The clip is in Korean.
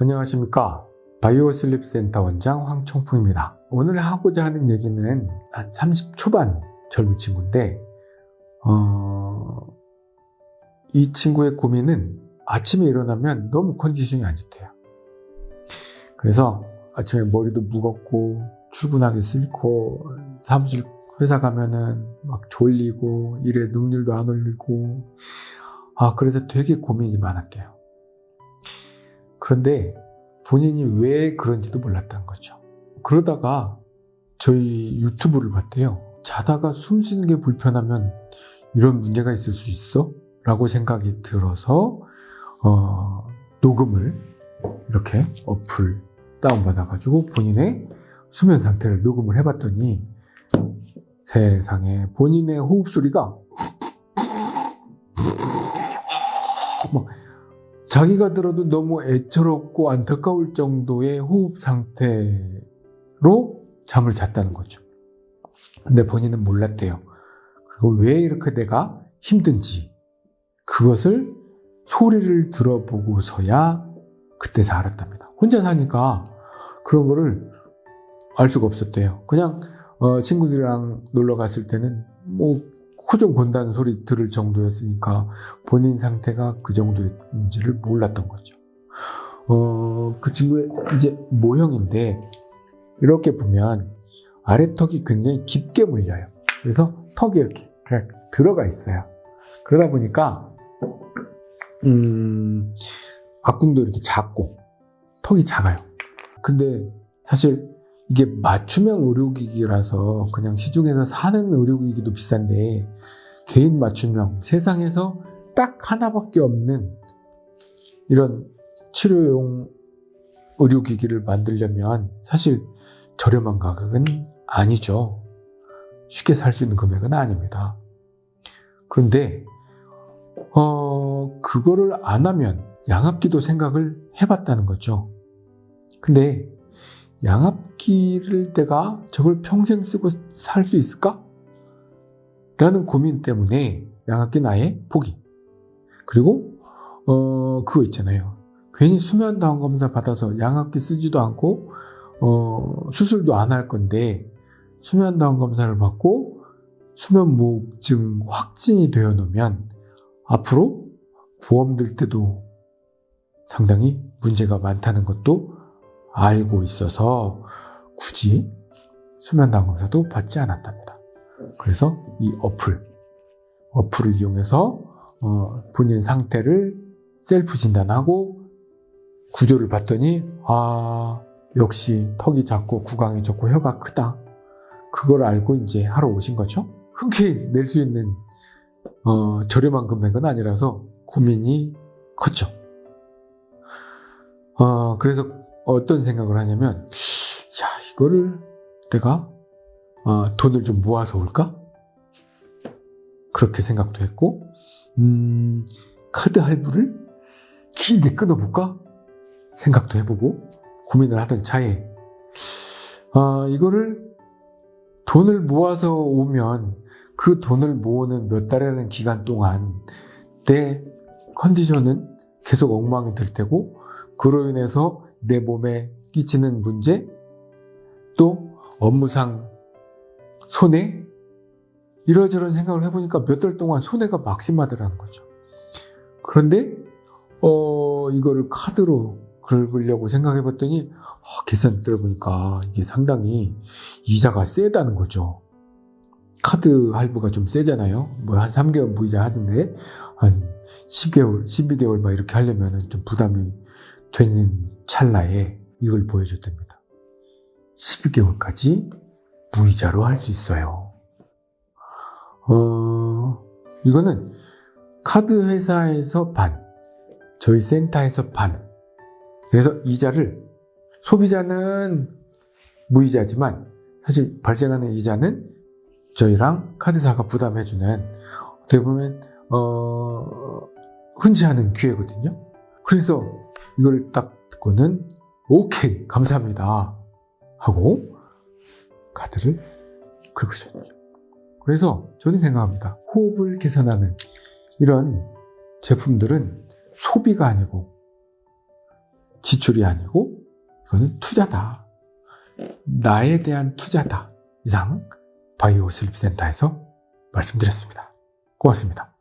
안녕하십니까? 바이오 슬립 센터 원장 황청풍입니다. 오늘 하고자 하는 얘기는 한 30 초반 젊은 친구인데 어... 이 친구의 고민은 아침에 일어나면 너무 컨디션이 안 좋대요. 그래서 아침에 머리도 무겁고 출근하기 싫고 사무실 회사 가면은 막 졸리고 일에 능률도 안 올리고 아 그래서 되게 고민이 많았대요 그런데 본인이 왜 그런지도 몰랐다는 거죠. 그러다가 저희 유튜브를 봤대요. 자다가 숨 쉬는 게 불편하면 이런 문제가 있을 수 있어? 라고 생각이 들어서 어, 녹음을 이렇게 어플 다운받아가지고 본인의 수면 상태를 녹음을 해봤더니 세상에 본인의 호흡 소리가 막 자기가 들어도 너무 애처롭고 안타까울 정도의 호흡 상태로 잠을 잤다는 거죠. 근데 본인은 몰랐대요. 그리고 왜 이렇게 내가 힘든지 그것을 소리를 들어보고서야 그때서 알았답니다. 혼자 사니까 그런 거를 알 수가 없었대요. 그냥 어, 친구들이랑 놀러 갔을 때는 뭐 코좀 건다는 소리 들을 정도였으니까 본인 상태가 그 정도인지를 몰랐던 거죠. 어, 그 친구의 이제 모형인데 이렇게 보면 아래턱이 굉장히 깊게 물려요. 그래서 턱이 이렇게 들어가 있어요. 그러다 보니까 음, 앞궁도 이렇게 작고 턱이 작아요. 근데 사실 이게 맞춤형 의료기기라서 그냥 시중에서 사는 의료기기도 비싼데 개인 맞춤형 세상에서 딱 하나밖에 없는 이런 치료용 의료기기를 만들려면 사실 저렴한 가격은 아니죠. 쉽게 살 수 있는 금액은 아닙니다. 그런데 어 그거를 안 하면 양압기도 생각을 해봤다는 거죠. 근데 양압기를 내가 저걸 평생 쓰고 살 수 있을까? 라는 고민 때문에 양압기는 아예 포기. 그리고 어 그거 있잖아요. 괜히 수면 다운 검사 받아서 양압기 쓰지도 않고 어 수술도 안 할 건데 수면 다운 검사를 받고 수면 무호흡증 확진이 되어 놓으면 앞으로 보험 들 때도 상당히 문제가 많다는 것도 알고 있어서 굳이 수면 당 검사도 받지 않았답니다. 그래서 이 어플, 어플을 이용해서 어, 본인 상태를 셀프 진단하고 구조를 봤더니 아 역시 턱이 작고 구강이 좋고 혀가 크다. 그걸 알고 이제 하러 오신 거죠. 흔쾌히 낼 수 있는 어, 저렴한 금액은 아니라서 고민이 컸죠. 어, 그래서 어떤 생각을 하냐면 야 이거를 내가 어, 돈을 좀 모아서 올까? 그렇게 생각도 했고 음, 카드 할부를 길게 끊어볼까? 생각도 해보고 고민을 하던 차에 어, 이거를 돈을 모아서 오면 그 돈을 모으는 몇 달이라는 기간 동안 내 컨디션은 계속 엉망이 될 테고 그로 인해서 내 몸에 끼치는 문제, 또 업무상 손해, 이러저런 생각을 해보니까 몇 달 동안 손해가 막심하더라는 거죠. 그런데 어 이거를 카드로 긁으려고 생각해 봤더니 어, 계산 들어보니까 이게 상당히 이자가 세다는 거죠. 카드 할부가 좀 세잖아요. 뭐 한 3개월 무이자 하는데 한 10개월, 12개월 막 이렇게 하려면 좀 부담이 되는 찰나에 이걸 보여줬답니다. 12개월까지 무이자로 할 수 있어요. 어, 이거는 카드 회사에서 반, 저희 센터에서 반. 그래서 이자를 소비자는 무이자지만 사실 발생하는 이자는 저희랑 카드사가 부담해주는 어떻게 보면 어, 않은 기회거든요. 그래서 이걸 딱 듣고는 오케이 감사합니다 하고 카드를 긁으셨죠. 그래서 저는 생각합니다. 호흡을 개선하는 이런 제품들은 소비가 아니고 지출이 아니고 이거는 투자다. 나에 대한 투자다. 이상 바이오 슬립 센터에서 말씀드렸습니다. 고맙습니다.